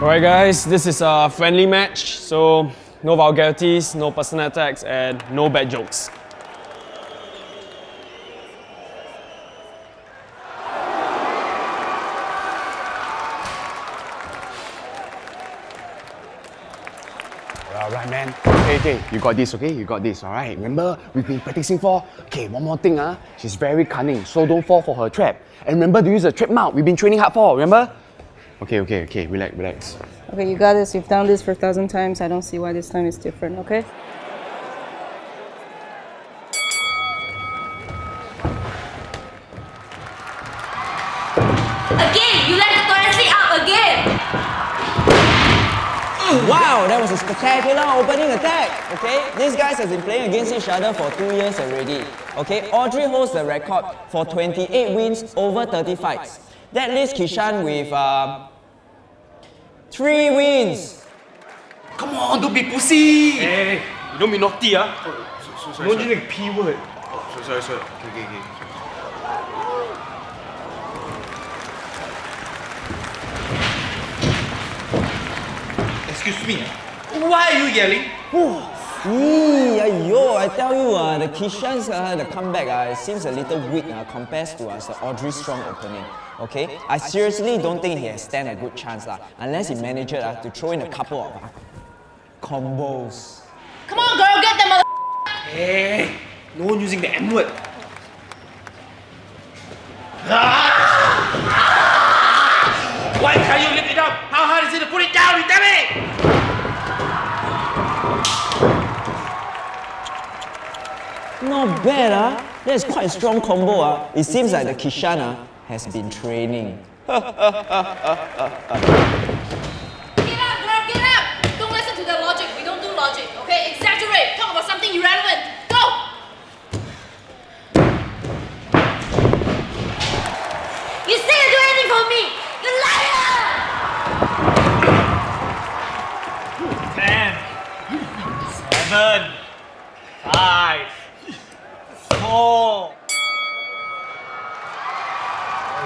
All right, guys, this is a friendly match, so no vulgarities, no personal attacks, and no bad jokes. Alright, man. Okay, okay, you got this, okay? You got this, alright? Remember, we've been practicing for. Okay, one more thing, ah. She's very cunning, so don't fall for her trap. And remember to use the trap mount we've been training hard for, remember? Okay, okay, okay, relax, relax. Okay, you got this. You've done this for a thousand times. I don't see why this time is different, okay? Again, you let the toilet seat up again. Wow, that was a spectacular opening attack. Okay, these guys have been playing against each other for two years already. Okay, Audrey holds the record for 28 wins over 30 fights. That leaves Kishan with uh, three wins. Come on, don't be pussy. Hey, you don't be naughty, ah. So, sorry, Don't sorry. use P word. So, sorry, sorry. Okay, okay, okay. Excuse me. Why are you yelling? Eee, ayo, I tell you, uh, the Kishan's uh, the comeback uh, it seems a little weak uh, compared to uh, Audrey strong opening. Okay, I seriously don't think he has stand a good chance lah, unless he manages uh, to throw in a couple of uh, combos. Come on, girl, get them. mother. Hey, no one using the M word. Why can't you lift it up? How hard is it to put it down? You damn it! Not bad, ah. That's quite a strong combo, ah. It seems like the Kishan ah, has been training. Get up, girl, get up. Don't listen to their logic. We don't do logic, okay? Exaggerate. Talk about something irrelevant. Go. You say you do anything for me. You liar. Ten, seven, five, four.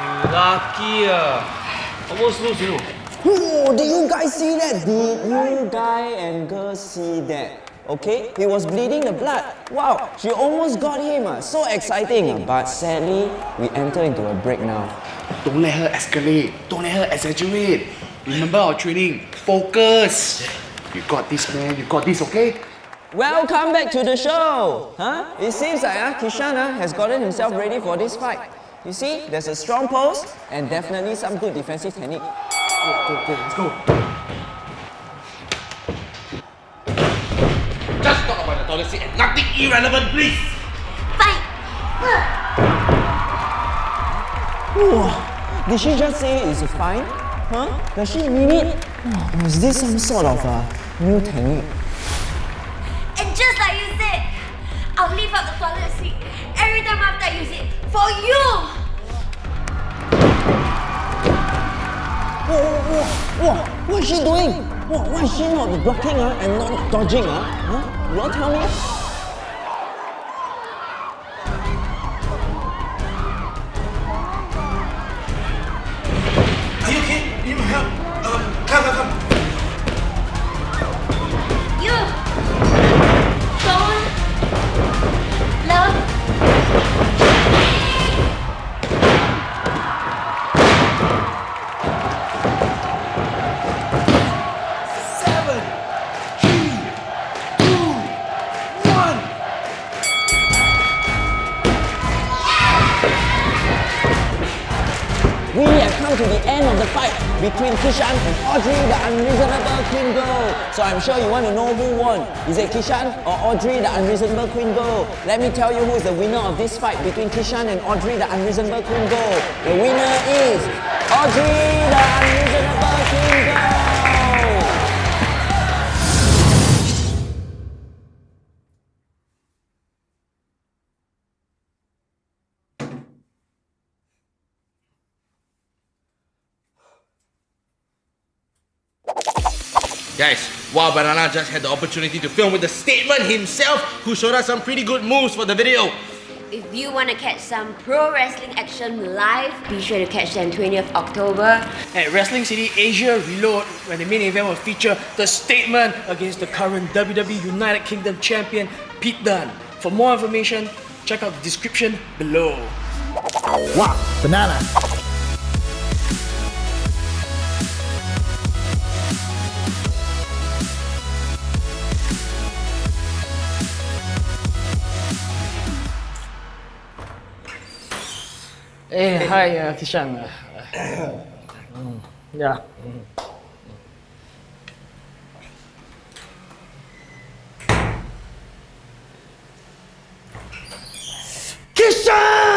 You lucky, ah. Almost lose, you know. Oh, did you guys see that? Did you guy and girl see that? Okay, he was bleeding the blood. Wow, she almost got him. ah. So exciting. ah. But sadly, we enter into a break now. Don't let her escalate. Don't let her exaggerate. Remember our training. Focus. You got this, man. You got this, okay? Welcome back to the show. Huh? It seems like uh, Kishan uh, has gotten himself ready for this fight. You see, there's a strong pose and definitely some good defensive technique. Go, go, go. Let's go. Just talk about the toilet seat and nothing irrelevant, please. Fight. Whoa, did she just say it's fine? Huh? Does she mean it? Oh, was this some sort of uh, new technique? Out the toilet seat every time after I use it for you. Whoa, whoa, whoa, whoa, what is she doing? Whoa, why is she not blocking her and not dodging? Uh? Huh? You all tell me? Come to the end of the fight between Kishan and Audrey, the unreasonable Queen Girl. So I'm sure you want to know who won. Is it Kishan or Audrey, the unreasonable Queen Girl? Let me tell you who is the winner of this fight between Kishan and Audrey, the unreasonable Queen Girl. The winner is Audrey, the unreasonable Queen Girl. Guys, Wah!Banana just had the opportunity to film with the statement himself, who showed us some pretty good moves for the video. If you want to catch some pro wrestling action live, be sure to catch them 20th October. At Wrestling City Asia Reload, where the main event will feature the statement against the current WWE United Kingdom champion, Pete Dunne. For more information, check out the description below. Wow, banana. Hey, hi, uh, Kishan. Uh, mm, yeah. Kishan!